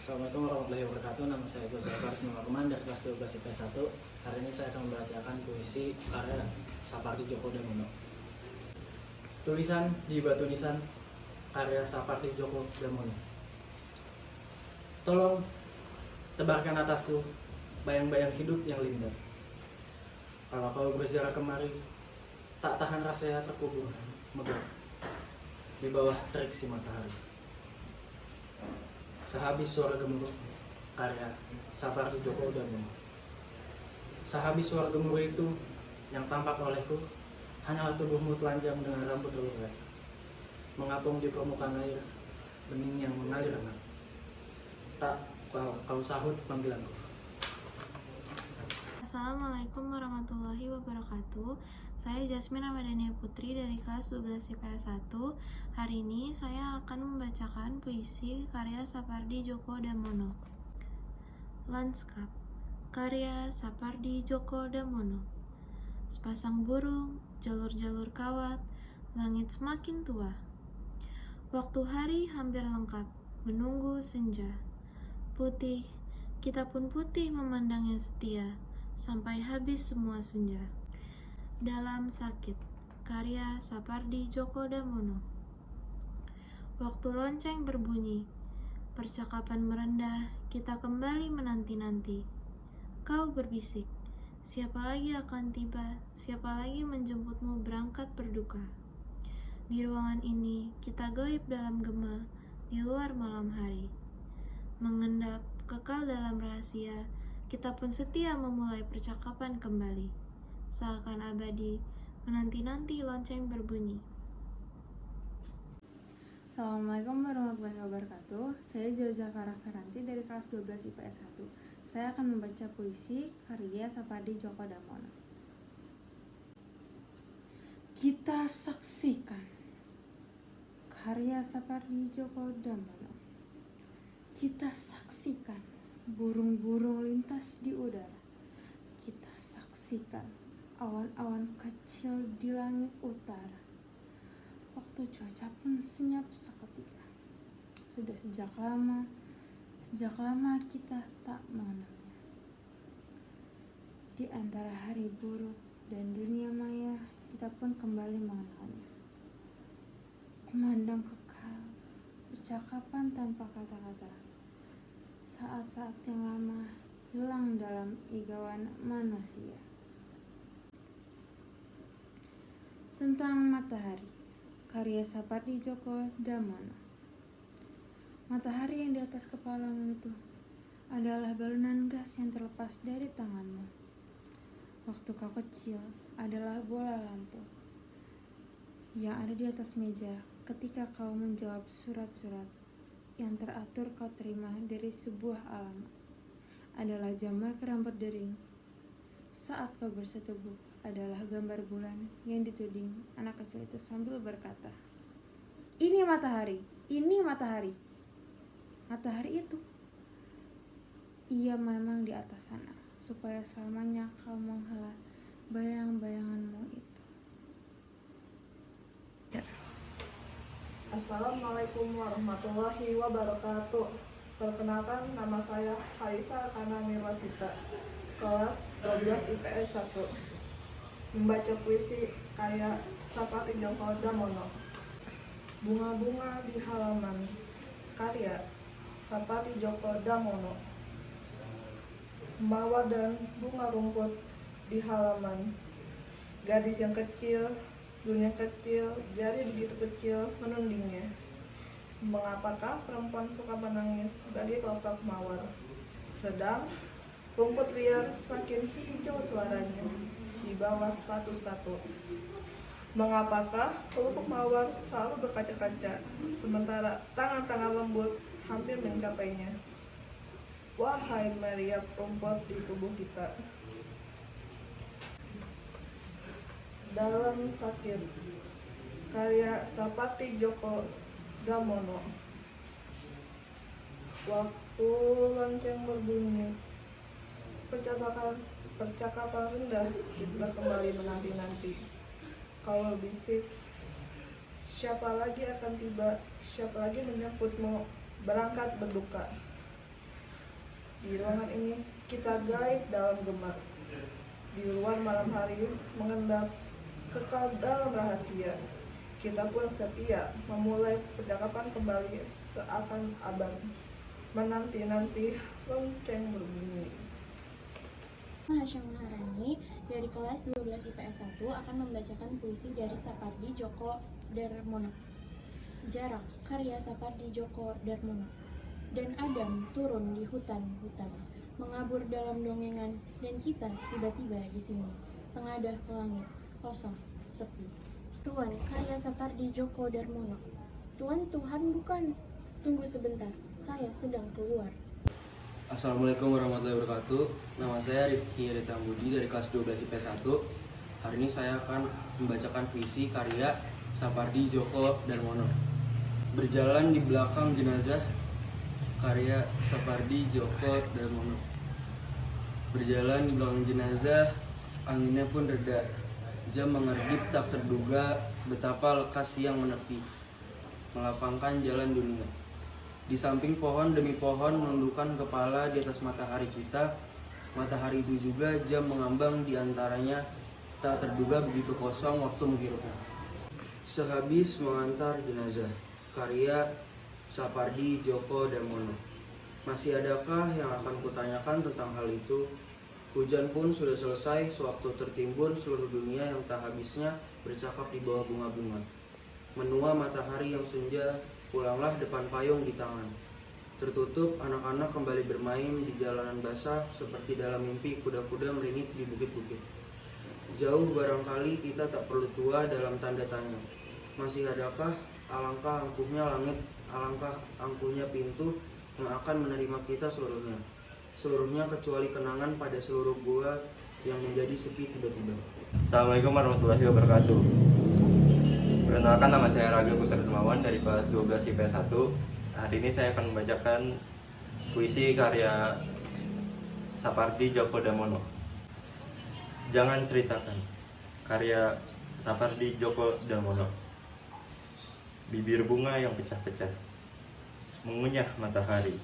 Assalamualaikum warahmatullahi wabarakatuh. Nama saya Gus Faris Muhammad dari kelas 12 IPS 1. Hari ini saya akan membacakan puisi karya Sapardi Djoko Damono. Tulisan di batu nisan karya Sapardi Djoko Damono. Tolong tebarkan atasku bayang-bayang hidup yang lindar. Kalau kau berziarah kemari, tak tahan rasanya terkubur megah di bawah terik si matahari. Sehabis suara gemuruh karya Sapardi Djoko Damono. Sehabis suara gemuruh itu yang tampak olehku hanyalah tubuhmu telanjang dengan rambut terurai mengapung di permukaan air bening yang mengalir. Tak kau, kau sahut panggilanku. Assalamualaikum warahmatullahi wabarakatuh. Saya Jasmine Ramadhania Putri dari kelas 12 IPS 1 Hari ini saya akan membacakan puisi karya Sapardi Djoko Damono. Lanskap Karya Sapardi Djoko Damono. Sepasang burung, jalur-jalur kawat, langit semakin tua. Waktu hari hampir lengkap, menunggu senja. Putih, kita pun putih memandangnya setia sampai habis semua senja. Dalam sakit, karya Sapardi Djoko Damono. Waktu lonceng berbunyi, percakapan merendah, kita kembali menanti-nanti. Kau berbisik, siapa lagi akan tiba, siapa lagi menjemputmu berangkat berduka. Di ruangan ini, kita goib dalam gema, di luar malam hari. Mengendap, kekal dalam rahasia, kita pun setia memulai percakapan kembali, seakan abadi, menanti-nanti lonceng berbunyi. Assalamualaikum warahmatullahi wabarakatuh. Saya Zilza Farah Feranti dari kelas 12 IPS 1 Saya akan membaca puisi karya Sapardi Djoko Damono. Kita saksikan Karya Sapardi Djoko Damono. Kita saksikan burung-burung lintas di udara. Kita saksikan awan-awan kecil di langit utara. Waktu cuaca pun senyap seketika. Sudah sejak lama, sejak lama kita tak mengenalnya. Di antara hari buruk dan dunia maya, kita pun kembali mengenalnya. Kumandang kekal, percakapan tanpa kata-kata saat-saat yang lama hilang dalam igawan manusia. Tentang matahari, karya Sapardi Djoko Damono. Matahari yang di atas kepalamu itu adalah balunan gas yang terlepas dari tanganmu. Waktu kau kecil adalah bola lampu yang ada di atas meja ketika kau menjawab surat-surat yang teratur kau terima dari sebuah alamat adalah jamak rambut dering. Saat kau bersetubuh adalah gambar bulan yang dituding anak kecil itu sambil berkata, Ini matahari, ini matahari. Matahari itu. Ia memang di atas sana, supaya selamanya kau menghela bayang-bayanganmu itu. Assalamualaikum warahmatullahi wabarakatuh. Perkenalkan nama saya Kaisa Kanani Wasita, kelas 12 IPS 1. Membaca puisi kayak Sapardi Djoko Damono. Bunga-bunga di halaman karya Sapardi Djoko Damono. Mawar dan bunga rumput di halaman. Gadis yang kecil Dunia kecil, jari begitu kecil menundingnya. Mengapakah perempuan suka menangis bagi kelopak mawar? Sedang rumput liar semakin hijau suaranya di bawah sepatu-sepatu. Mengapakah kelopak mawar selalu berkaca-kaca, sementara tangan-tangan lembut hampir mencapainya? Wahai meriap rumput di tubuh kita, dalam sakit. Karya Sapati Djoko Damono waktu lonceng berbunyi. Percakapan percakapan rendah. Kita kembali menanti-nanti. Kalau bisik siapa lagi akan tiba? Siapa lagi menyambutmu berangkat berduka? Di ruangan ini kita gaib dalam gemar. Di luar malam hari mengendap kekal dalam rahasia. Kita pun setia memulai percakapan kembali seakan abadi. Menanti-nanti lonceng berbunyi. Hashim Maharani dari kelas 12 IPS 1 akan membacakan puisi dari Sapardi Djoko Darmono. Jarak, karya Sapardi Djoko Darmono. Dan Adam turun di hutan-hutan, mengabur dalam dongengan, dan kita tiba-tiba di sini, tengadah ke langit, kosong, sepi. Tuan, karya Sapardi Djoko Darmono. Tuan, Tuhan bukan. Tunggu sebentar, saya sedang keluar. Assalamualaikum warahmatullahi wabarakatuh Nama saya Rifki Rita Budi dari kelas 12 IPS 1 Hari ini saya akan membacakan puisi karya Sapardi Djoko Darmono Berjalan di belakang jenazah karya Sapardi Djoko Darmono Berjalan di belakang jenazah Anginnya pun reda Jam mengerbit tak terduga Betapa lekas siang menepi Melapangkan jalan dunia di samping pohon demi pohon menundukkan kepala di atas matahari kita. Matahari itu juga jam mengambang di antaranya tak terduga begitu kosong waktu menghirupnya. Sehabis mengantar jenazah, karya Sapardi Djoko Damono. Masih adakah yang akan kutanyakan tentang hal itu? Hujan pun sudah selesai sewaktu tertimbun seluruh dunia yang tak habisnya bercakap di bawah bunga-bunga. Menua matahari yang senja, pulanglah depan payung di tangan. Tertutup, anak-anak kembali bermain di jalanan basah seperti dalam mimpi kuda-kuda meringit di bukit-bukit. Jauh barangkali kita tak perlu tua dalam tanda tanya. Masih adakah alangkah angkuhnya langit, alangkah angkuhnya pintu yang akan menerima kita seluruhnya? Seluruhnya kecuali kenangan pada seluruh gua yang menjadi sepi tiba-tiba. Assalamualaikum warahmatullahi wabarakatuh. Perkenalkan nama saya Raga Putra Dermawan dari kelas 12 IPS 1. Hari ini saya akan membacakan puisi karya Sapardi Djoko Damono. Jangan ceritakan karya Sapardi Djoko Damono. Bibir bunga yang pecah-pecah mengunyah matahari.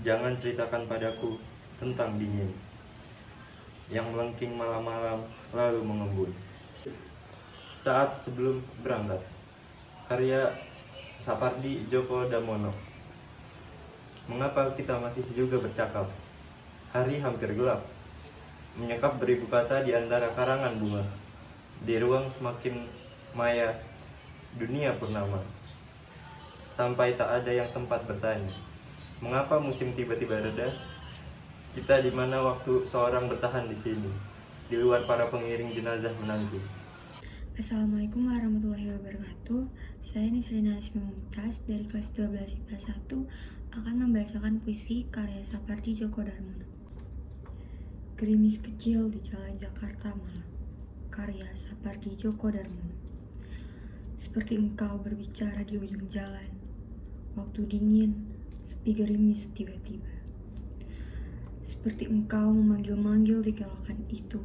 Jangan ceritakan padaku tentang dingin yang melengking malam-malam lalu mengembun saat sebelum berangkat. Karya Sapardi Djoko Damono. Mengapa kita masih juga bercakap? Hari hampir gelap. Menyekap beribu kata di antara karangan bunga. Di ruang semakin maya, dunia purnama. Sampai tak ada yang sempat bertanya, mengapa musim tiba-tiba reda? Kita di mana waktu seorang bertahan di sini, di luar para pengiring jenazah menanti. Assalamualaikum warahmatullahi wabarakatuh Saya Nisrina Asmi Mumtaz dari kelas 12 IPA 1 akan membacakan puisi karya Sapardi Djoko Darmono Gerimis kecil di jalan Jakarta malam Karya Sapardi Djoko Darmono Seperti engkau berbicara di ujung jalan Waktu dingin, sepi gerimis tiba-tiba Seperti engkau memanggil-manggil di kelokan itu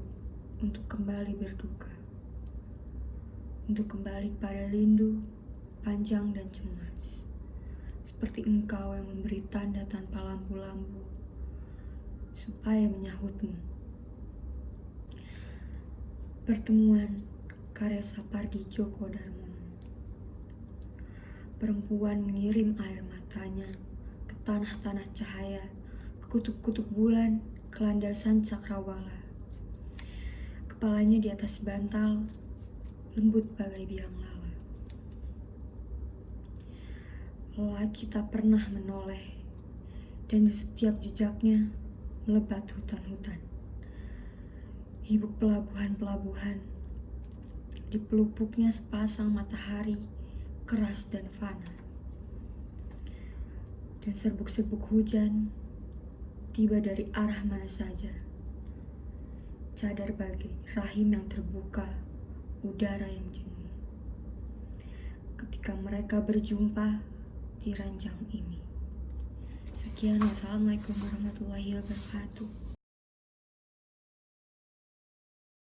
Untuk kembali berduka untuk kembali pada rindu, panjang dan cemas. Seperti engkau yang memberi tanda tanpa lampu-lampu, supaya menyahutmu. Pertemuan karya Sapardi Djoko Darmono. Perempuan mengirim air matanya tanah-tanah cahaya, kutub-kutub bulan, ke landasan cakrawala. Kepalanya di atas bantal, lembut bagai biang lala. Lelaki tak pernah menoleh, dan di setiap jejaknya melebat hutan-hutan. Hibuk pelabuhan-pelabuhan, di pelupuknya sepasang matahari keras dan fana. Dan serbuk-serbuk hujan tiba dari arah mana saja. Cadar bagi rahim yang terbuka udara yang jenuh. Ketika mereka berjumpa di ranjang ini. Sekian, wassalamualaikum warahmatullahi wabarakatuh.